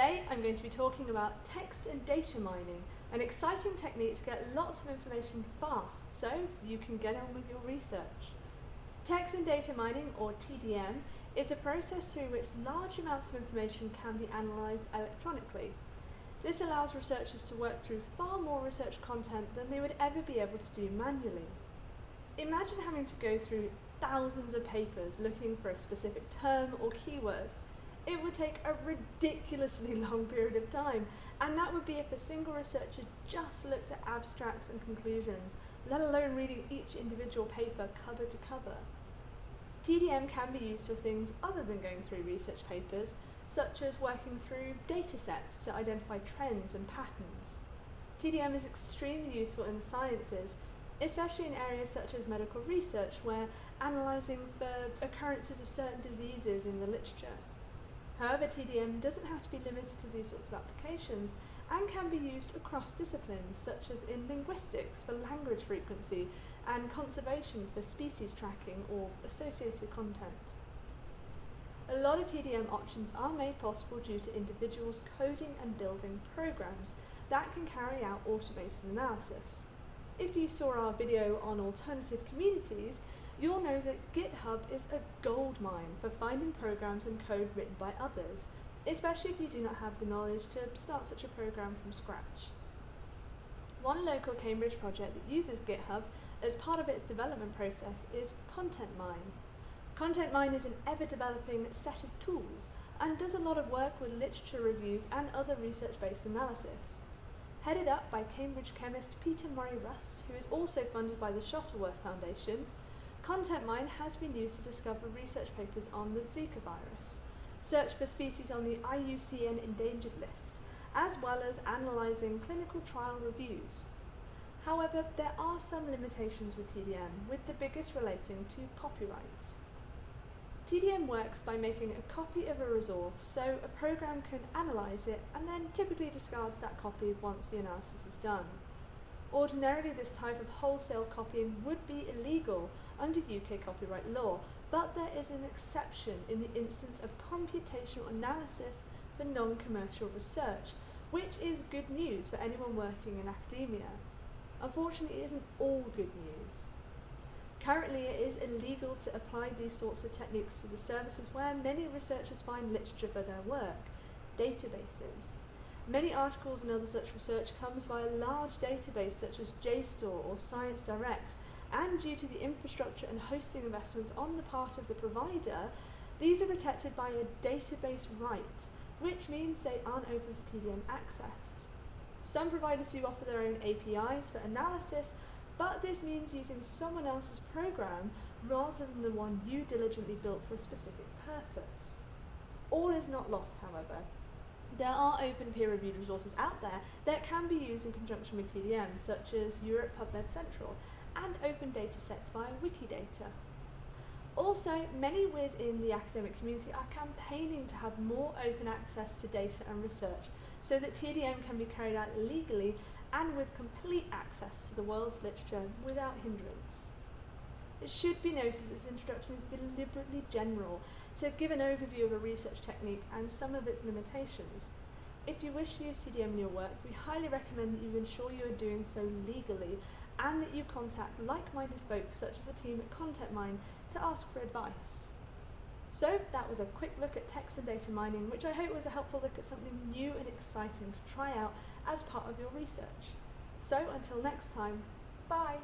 I'm going to be talking about text and data mining, an exciting technique to get lots of information fast so you can get on with your research. Text and data mining, or TDM, is a process through which large amounts of information can be analysed electronically. This allows researchers to work through far more research content than they would ever be able to do manually. Imagine having to go through thousands of papers looking for a specific term or keyword. It would take a ridiculously long period of time, and that would be if a single researcher just looked at abstracts and conclusions, let alone reading each individual paper cover to cover. TDM can be used for things other than going through research papers, such as working through data sets to identify trends and patterns. TDM is extremely useful in sciences, especially in areas such as medical research, where analysing for occurrences of certain diseases in the literature. However, TDM doesn't have to be limited to these sorts of applications and can be used across disciplines, such as in linguistics for language frequency and conservation for species tracking or associated content. A lot of TDM options are made possible due to individuals coding and building programs that can carry out automated analysis. If you saw our video on alternative communities, you'll know that GitHub is a gold mine for finding programs and code written by others, especially if you do not have the knowledge to start such a program from scratch. One local Cambridge project that uses GitHub as part of its development process is ContentMine. ContentMine is an ever-developing set of tools and does a lot of work with literature reviews and other research-based analysis. Headed up by Cambridge chemist Peter Murray Rust, who is also funded by the Shuttleworth Foundation, ContentMine has been used to discover research papers on the Zika virus, search for species on the IUCN endangered list, as well as analysing clinical trial reviews. However, there are some limitations with TDM, with the biggest relating to copyright. TDM works by making a copy of a resource so a program can analyse it and then typically discards that copy once the analysis is done. Ordinarily this type of wholesale copying would be illegal under UK copyright law, but there is an exception in the instance of computational analysis for non-commercial research, which is good news for anyone working in academia. Unfortunately, it isn't all good news. Currently, it is illegal to apply these sorts of techniques to the services where many researchers find literature for their work, databases. Many articles and other such research comes via large databases such as JSTOR or ScienceDirect, and due to the infrastructure and hosting investments on the part of the provider, these are protected by a database right, which means they aren't open for TDM access. Some providers do offer their own APIs for analysis, but this means using someone else's program rather than the one you diligently built for a specific purpose. All is not lost, however. There are open peer-reviewed resources out there that can be used in conjunction with TDM, such as Europe PubMed Central, and open datasets via Wikidata. Also, many within the academic community are campaigning to have more open access to data and research so that TDM can be carried out legally and with complete access to the world's literature without hindrance. It should be noted that this introduction is deliberately general to give an overview of a research technique and some of its limitations. If you wish to use TDM in your work, we highly recommend that you ensure you are doing so legally and that you contact like-minded folks such as the team at ContentMine to ask for advice. So that was a quick look at text and data mining, which I hope was a helpful look at something new and exciting to try out as part of your research. So until next time, bye!